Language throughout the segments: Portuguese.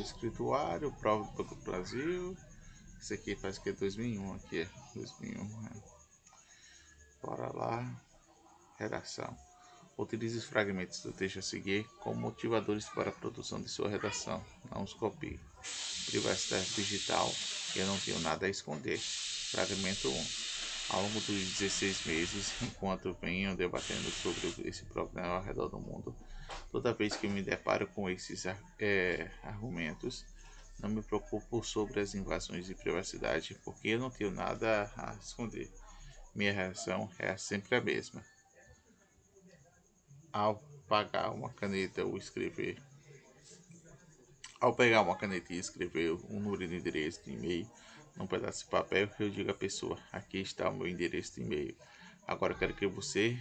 escrituário, prova do Banco do Brasil. Esse aqui parece que é 2001 aqui, é 2001. É. Bora lá. Redação. Utilize os fragmentos do texto a seguir como motivadores para a produção de sua redação. Não os copie. Privacidade digital. Eu não tenho nada a esconder. Fragmento 1. Ao longo dos 16 meses, enquanto venho debatendo sobre esse problema ao redor do mundo, toda vez que me deparo com esses é, argumentos, não me preocupo sobre as invasões de privacidade, porque eu não tenho nada a esconder. Minha reação é sempre a mesma. Ao pagar uma caneta ou escrever, ao pegar uma caneta e escrever um número de endereço de e-mail, num pedaço de papel eu digo à pessoa: aqui está o meu endereço de e-mail. Agora quero que você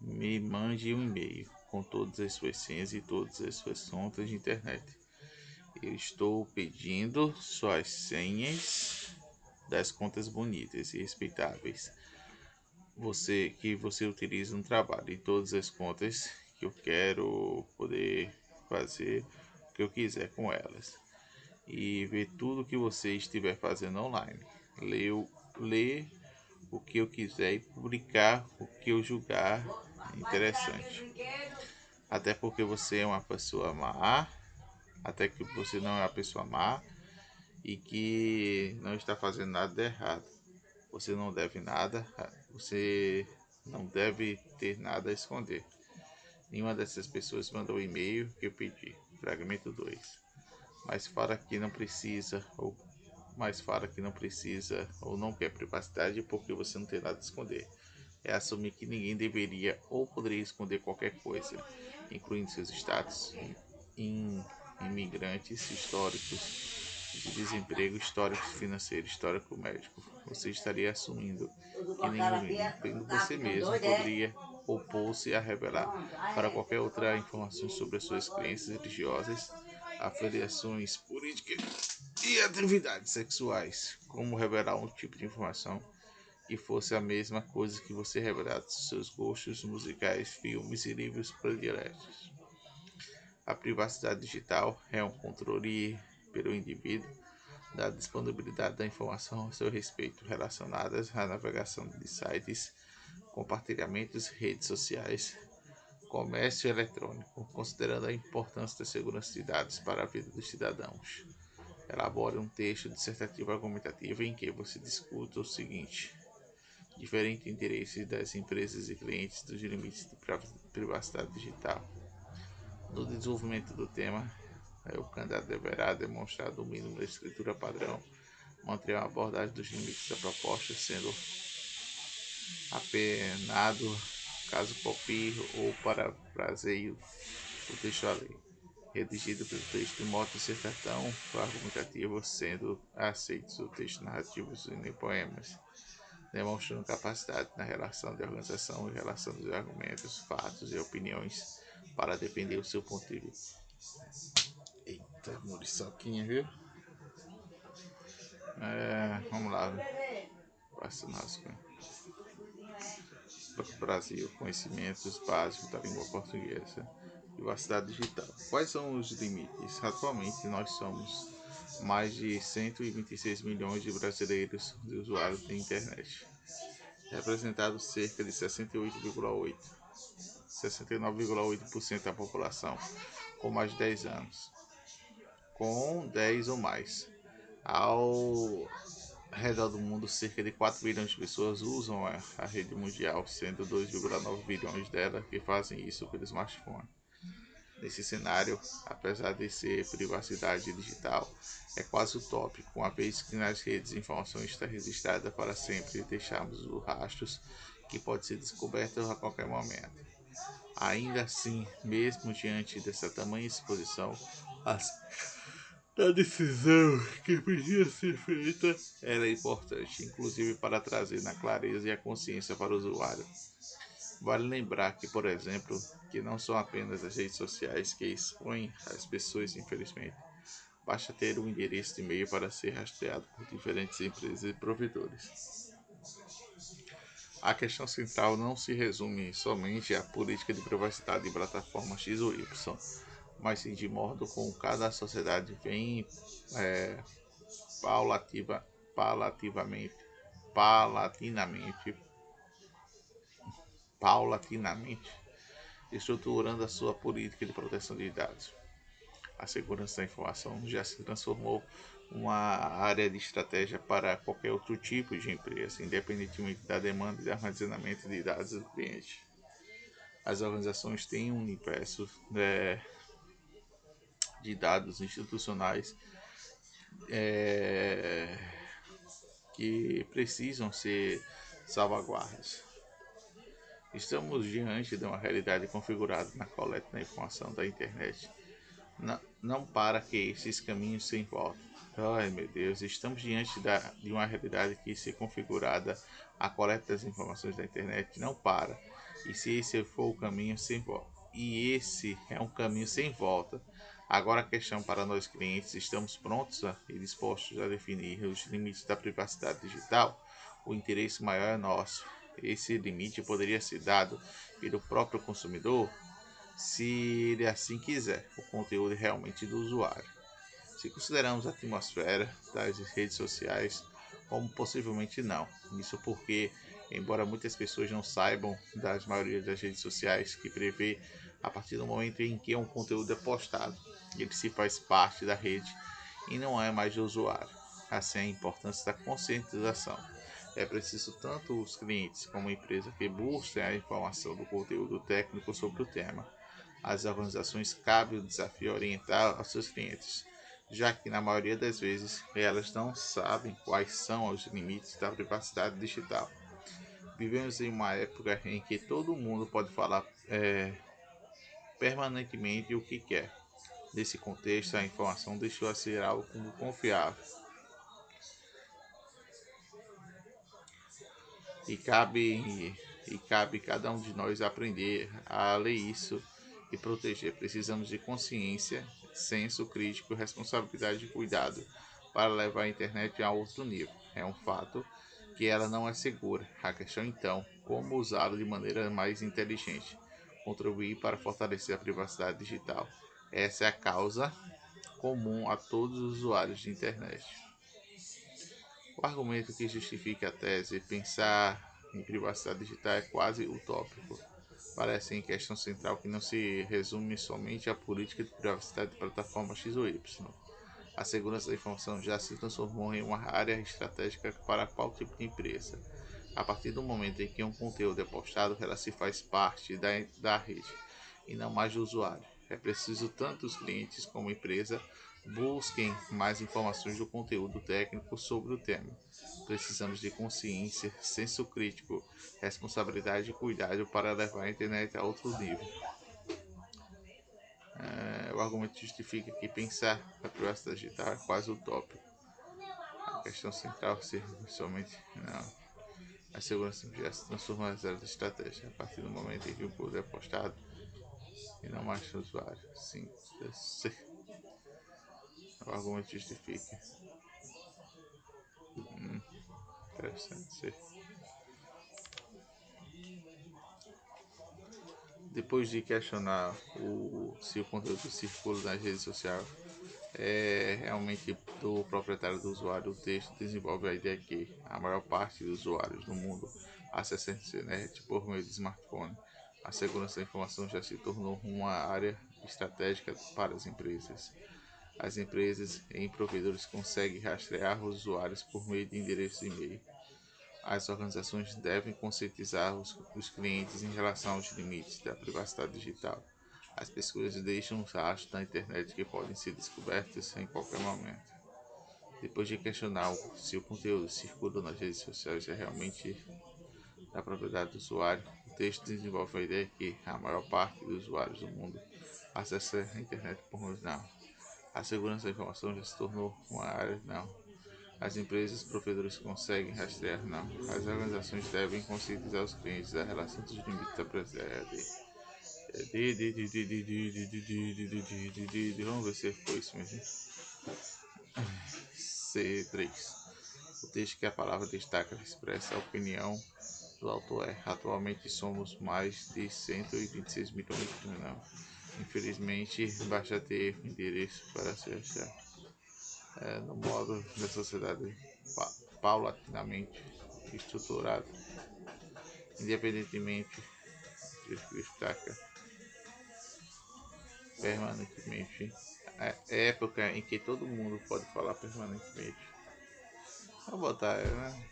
me mande um e-mail com todas as suas senhas e todas as suas contas de internet. Eu estou pedindo suas senhas das contas bonitas e respeitáveis. Você que você utiliza no trabalho e todas as contas que eu quero poder fazer o que eu quiser com elas e ver tudo que você estiver fazendo online. Ler, ler o que eu quiser e publicar o que eu julgar interessante. Até porque você é uma pessoa má, até que você não é uma pessoa má e que não está fazendo nada de errado. Você não deve nada, você não deve ter nada a esconder. Nenhuma dessas pessoas mandou o e-mail que eu pedi. Fragmento 2 mas fala que não precisa ou mas fala que não precisa ou não quer privacidade porque você não tem nada a esconder. É assumir que ninguém deveria ou poderia esconder qualquer coisa, incluindo seus status em imigrantes históricos de desemprego, históricos financeiro, histórico médico. Você estaria assumindo que ninguém, incluindo você mesmo, poderia opor-se a revelar para qualquer outra informação sobre as suas crenças religiosas afiliações políticas e atividades sexuais, como revelar um tipo de informação que fosse a mesma coisa que você revelasse seus gostos musicais, filmes e livros prediletos. A privacidade digital é um controle pelo indivíduo da disponibilidade da informação a seu respeito relacionadas à navegação de sites, compartilhamentos, redes sociais, comércio eletrônico, considerando a importância da segurança de dados para a vida dos cidadãos. Elabore um texto dissertativo argumentativo em que você discuta o seguinte: diferentes interesses das empresas e clientes dos limites de privacidade digital. No desenvolvimento do tema, o candidato deverá demonstrar o mínimo da escritura padrão, manter uma abordagem dos limites da proposta, sendo apenado caso copie ou parafraseie o texto a ler, redigido pelo texto de modo dissertação argumentativo, sendo aceitos o texto narrativo e poemas, demonstrando capacidade na relação de organização e relação dos argumentos, fatos e opiniões para defender o seu ponto de vista. Eita, muriçoquinha, viu? É, vamos lá. Passa nas Brasil, conhecimentos básicos da língua portuguesa, privacidade digital. Quais são os limites? Atualmente nós somos mais de 126 milhões de brasileiros de usuários da internet, representado cerca de 68,8 69,8% da população com mais de 10 anos, com 10 ou mais. Ao redor do mundo, cerca de 4 bilhões de pessoas usam a, rede mundial, sendo 2,9 bilhões delas que fazem isso pelo smartphone. Nesse cenário, apesar de ser privacidade digital, é quase utópico, uma vez que nas redes a informação está registrada para sempre e deixamos os rastros que pode ser descoberto a qualquer momento. Ainda assim, mesmo diante dessa tamanha exposição, as a decisão que precisa ser feita ela é importante, inclusive para trazer na clareza e a consciência para o usuário. Vale lembrar que, por exemplo, que não são apenas as redes sociais que expõem as pessoas, infelizmente. Basta ter um endereço de e-mail para ser rastreado por diferentes empresas e provedores. A questão central não se resume somente à política de privacidade de plataforma X ou Y mas sim de modo com cada sociedade vem é, paulativa, palativamente, palatinamente, paulatinamente, estruturando a sua política de proteção de dados. A segurança da informação já se transformou uma área de estratégia para qualquer outro tipo de empresa, independentemente da demanda de armazenamento de dados do cliente. As organizações têm um universo é, de dados institucionais é, que precisam ser salvaguardas. Estamos diante de uma realidade configurada na coleta da informação da internet. Não, não para que esses caminhos se volta. Ai meu Deus, estamos diante da, de uma realidade que se configurada a coleta das informações da internet não para. E se esse for o caminho sem volta, e esse é um caminho sem volta, Agora a questão para nós clientes, estamos prontos e dispostos a definir os limites da privacidade digital? O interesse maior é nosso. Esse limite poderia ser dado pelo próprio consumidor, se ele assim quiser, o conteúdo realmente do usuário. Se consideramos a atmosfera das redes sociais como possivelmente não. Isso porque, embora muitas pessoas não saibam das maioria das redes sociais que prevê a partir do momento em que um conteúdo é postado, ele se faz parte da rede e não é mais de usuário. Assim, a importância da conscientização. É preciso tanto os clientes como a empresa que busquem a informação do conteúdo técnico sobre o tema. As organizações cabe o desafio orientar os seus clientes, já que na maioria das vezes elas não sabem quais são os limites da privacidade digital. Vivemos em uma época em que todo mundo pode falar é, permanentemente o que quer. Nesse contexto, a informação deixou a ser algo como confiável. E cabe, e cabe cada um de nós aprender a ler isso e proteger. Precisamos de consciência, senso crítico, responsabilidade e cuidado para levar a internet a outro nível. É um fato que ela não é segura. A questão então, como usá-la de maneira mais inteligente contribuir para fortalecer a privacidade digital. Essa é a causa comum a todos os usuários de internet. O argumento que justifica a tese pensar em privacidade digital é quase utópico. Parece em questão central que não se resume somente à política de privacidade de plataforma X ou Y. A segurança da informação já se transformou em uma área estratégica para qual tipo de empresa a partir do momento em que um conteúdo é postado, ela se faz parte da, da rede e não mais do usuário. É preciso tanto os clientes como a empresa busquem mais informações do conteúdo técnico sobre o tema. Precisamos de consciência, senso crítico, responsabilidade e cuidado para levar a internet a outro nível. É, o argumento justifica que pensar na privacidade digital é quase utópico. A questão central ser somente não a segurança já se transforma em zero de estratégia a partir do momento em que o poder é postado e não mais o usuário. Sim. O argumento justifica. Hum, interessante. C. Depois de questionar o, se o conteúdo circula nas redes sociais é realmente do proprietário do usuário, o texto desenvolve a ideia que a maior parte dos usuários do mundo acessa a internet por meio de smartphone. A segurança da informação já se tornou uma área estratégica para as empresas. As empresas e provedores conseguem rastrear os usuários por meio de endereços de e-mail. As organizações devem conscientizar os, os clientes em relação aos limites da privacidade digital as pessoas deixam rastros na internet que podem ser descobertos em qualquer momento. Depois de questionar se o conteúdo circula nas redes sociais é realmente da propriedade do usuário, o texto desenvolve a ideia que a maior parte dos usuários do mundo acessa a internet por não. A segurança da informação já se tornou uma área não. As empresas provedores conseguem rastrear não. As organizações devem conscientizar os clientes da relação dos limites da privacidade Vamos ver se foi isso mesmo. C3. O texto que a palavra destaca expressa a opinião do autor é: atualmente somos mais de 126 milhões de milhões. Infelizmente, basta ter endereço para se achar. É, no modo da sociedade pa paulatinamente estruturado, independentemente de destaca permanentemente. É época em que todo mundo pode falar permanentemente. Vou botar, né?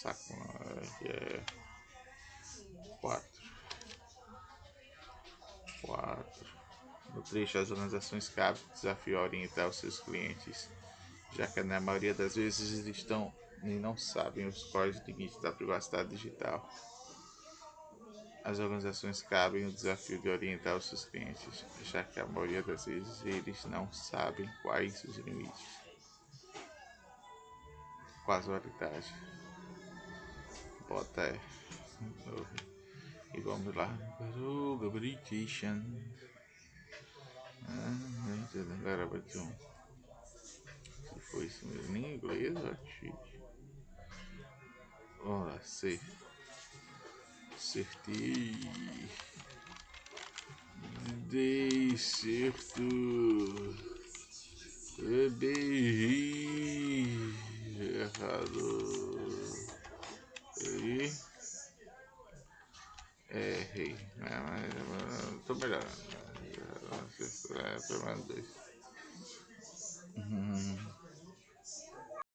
Saco, não, é quatro. Quatro. No trecho, as organizações cabem desafio a orientar os seus clientes, já que na maioria das vezes eles estão e não sabem os códigos limites da privacidade digital. As organizações cabem o desafio de orientar os seus clientes, já que a maioria das vezes eles não sabem quais os limites. Casualidade. Bota é. E vamos lá. Ah, agora vai ter um. Se foi isso mesmo em inglês, ó, Olha, sei. Acertei. Dei certo. Errei. Errado. Aí. Errei. É, mas tô. É, pelo menos dois. Uhum.